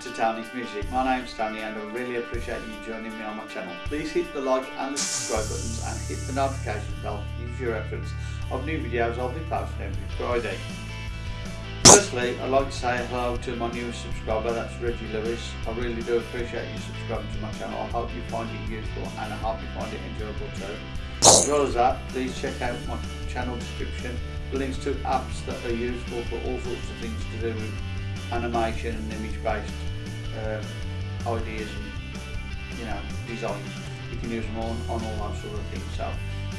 to Tony's Music. My name's Tony and I really appreciate you joining me on my channel. Please hit the like and the subscribe buttons and hit the notification bell to use your reference of new videos I'll be posting every Friday. Firstly, I'd like to say hello to my newest subscriber, that's Reggie Lewis. I really do appreciate you subscribing to my channel. I hope you find it useful and I hope you find it enjoyable too. As well as that, please check out my channel description links to apps that are useful for all sorts of things to do with animation and image based uh, ideas and you know designs. You can use them on, on all those sort of things. So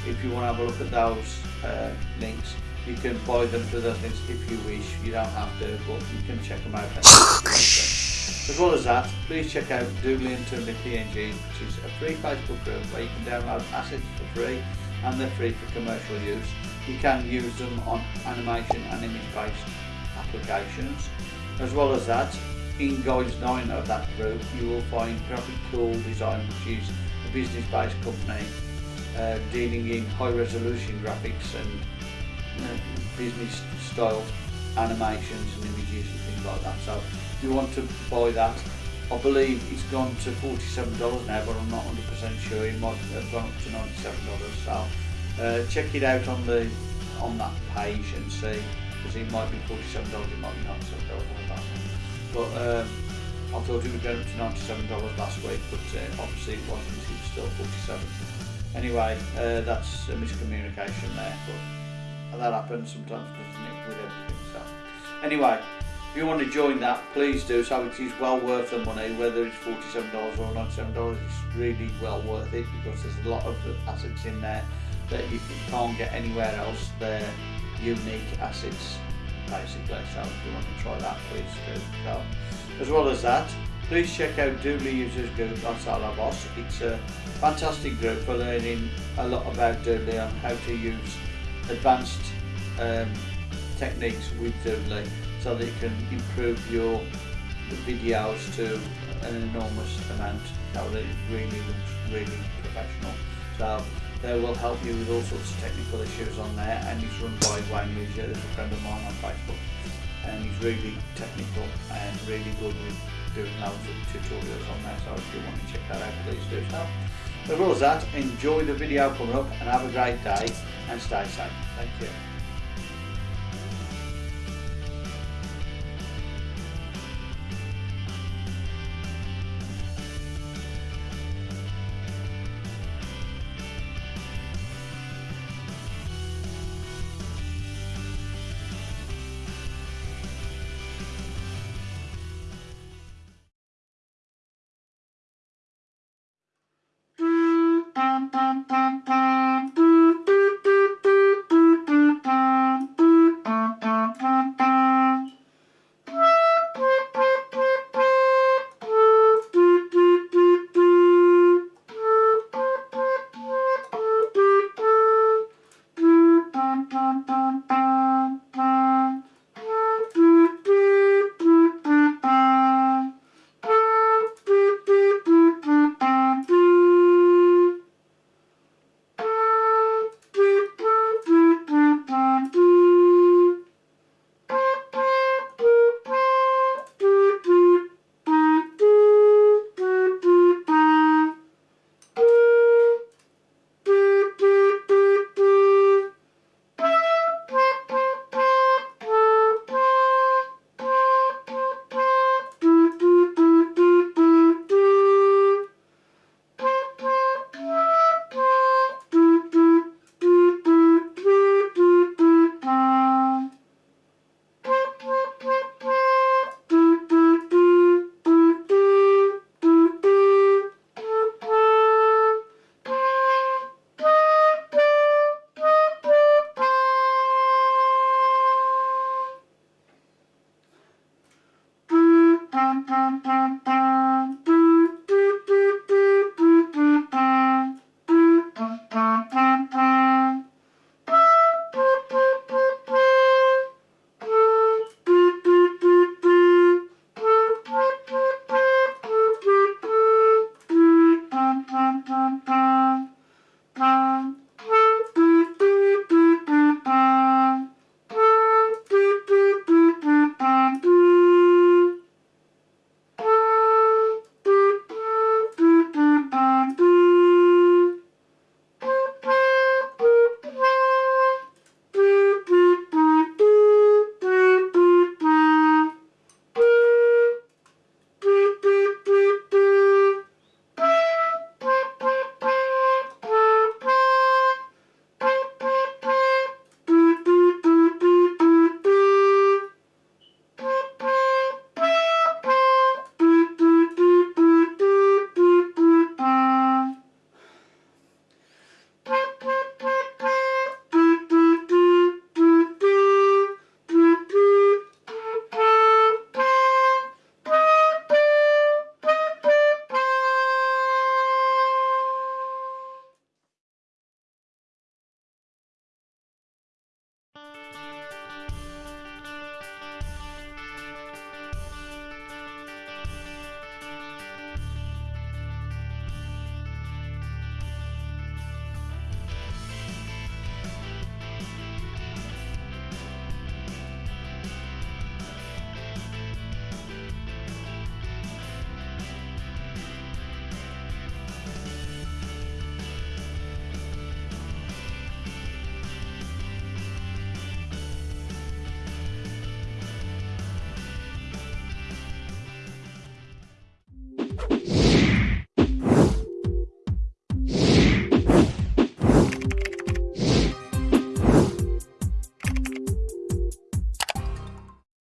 if you want to have a look at those uh, links you can buy them through those links if you wish. You don't have to but you can check them out. As well as that please check out Doodly Toonly PNG which is a free Facebook group where you can download assets for free and they're free for commercial use. You can use them on animation and image based applications as well as that, in Guides 9 of that group, you will find Graphic Cool Design, which is a business-based company uh, dealing in high-resolution graphics and uh, business-style animations and images and things like that. So if you want to buy that, I believe it's gone to $47 now, but I'm not 100% sure. It might have gone up to $97. So uh, check it out on the on that page and see because it might be $47, it might be $97 but um, I thought it was up to $97 last week but uh, obviously it wasn't, it was still 47 Anyway, uh, that's a miscommunication there but that happens sometimes doesn't it with everything so. Anyway if you want to join that please do so. It is well worth the money whether it's $47 or $97 it's really well worth it because there's a lot of assets in there that you can't get anywhere else they're unique assets basically so if you want to try that please do so. As well as that please check out Doodly Users Group on Salabos it's a fantastic group for learning a lot about Doodly and how to use advanced um, techniques with Doodly so that you can improve your videos to an enormous amount. So that it really looks really professional. So they will help you with all sorts of technical issues on there and he's run by Wayne Lucia, there's a friend of mine on Facebook and he's really technical and really good with doing loads of tutorials on there so if you want to check that out please do so. As well as that, enjoy the video coming up and have a great day and stay safe. Thank you.